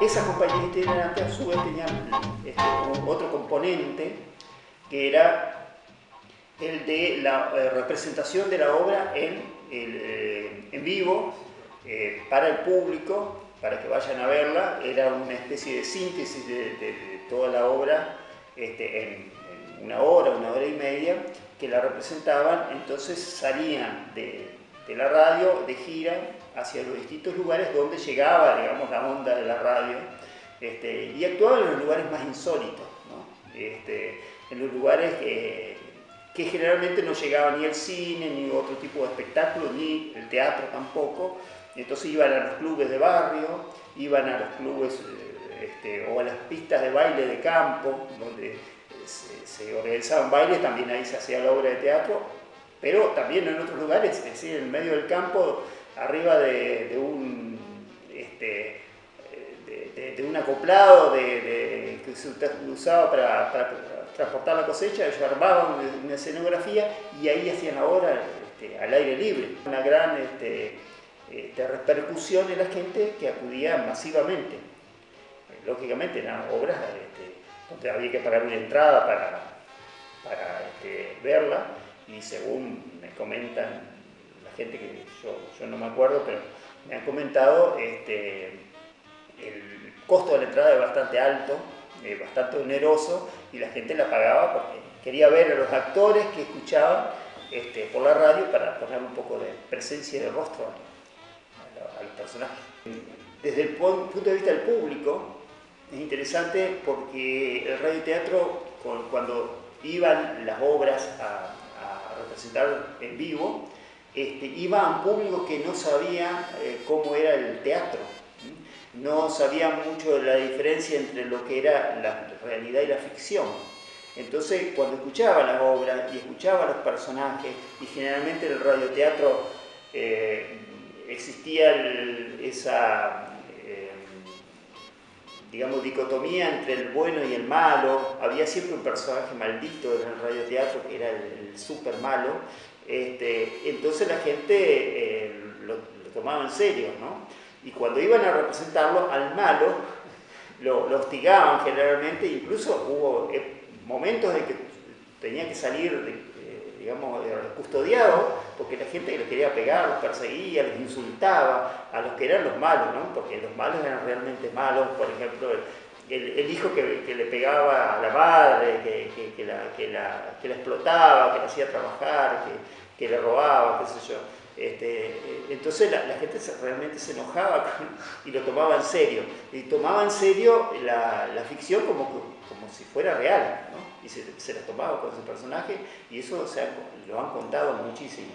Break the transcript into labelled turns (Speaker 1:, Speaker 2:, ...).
Speaker 1: Esas compañías itinerantes a su vez tenían este, otro componente que era el de la eh, representación de la obra en, eh, en vivo eh, para el público, para que vayan a verla. Era una especie de síntesis de, toda la obra este, en, una hora, una hora y media, que la representaban, entonces salían de, la radio de gira hacia los distintos lugares donde llegaba, digamos, la onda de la radio, este, y actuaban en los lugares más insólitos, este, en los lugares que, generalmente no llegaba ni el cine, ni otro tipo de espectáculo, ni el teatro tampoco, entonces iban a los clubes de barrio, iban a los clubes eh, este, o a las pistas de baile de campo, donde se, organizaban bailes, también ahí se hacía la obra de teatro, pero también en otros lugares, es decir, en medio del campo, arriba de, un... Este, de, un acoplado que se usaba para, transportar la cosecha, ellos armaban una, escenografía y ahí hacían la este, al aire libre. Una gran este, este, repercusión en la gente que acudía masivamente. Lógicamente eran obras este, donde había que pagar una entrada para, para verla y según me comentan la gente que yo, yo no me acuerdo, pero me han comentado, este, el costo de la entrada es bastante alto, es bastante oneroso y la gente la pagaba porque quería ver a los actores que escuchaban este, por la radio para poner un poco de presencia de rostro a, personajes. Desde el punto de vista del público, es interesante porque el radioteatro, cuando iban las obras a, representar en vivo, este, iba a público que no sabía eh, cómo era el teatro, no sabía mucho de la diferencia entre lo que era la realidad y la ficción. Entonces, cuando escuchaba las obras y escuchaba los personajes, y generalmente en el radioteatro eh, existía esa, digamos, dicotomía entre el bueno y el malo, había siempre un personaje maldito en el radioteatro que era el, super malo, este, entonces la gente eh, lo, tomaba en serio, ¿no? Y cuando iban a representarlo al malo, lo, lo hostigaban generalmente, incluso hubo momentos en que tenía que salir de, digamos, custodiado, porque la gente que les quería pegar, los perseguía, les insultaba, a los que eran los malos, ¿no? porque los malos eran realmente malos, por ejemplo, el, hijo que, le pegaba a la madre, que, la, la, explotaba, que la hacía trabajar, que, le robaba, qué sé yo. Este, entonces la, gente realmente se enojaba y lo tomaba en serio. Y tomaba en serio la, la ficción como como si fuera real, ¿no? Y se, se la tomaba con ese personaje y eso lo han contado muchísimo.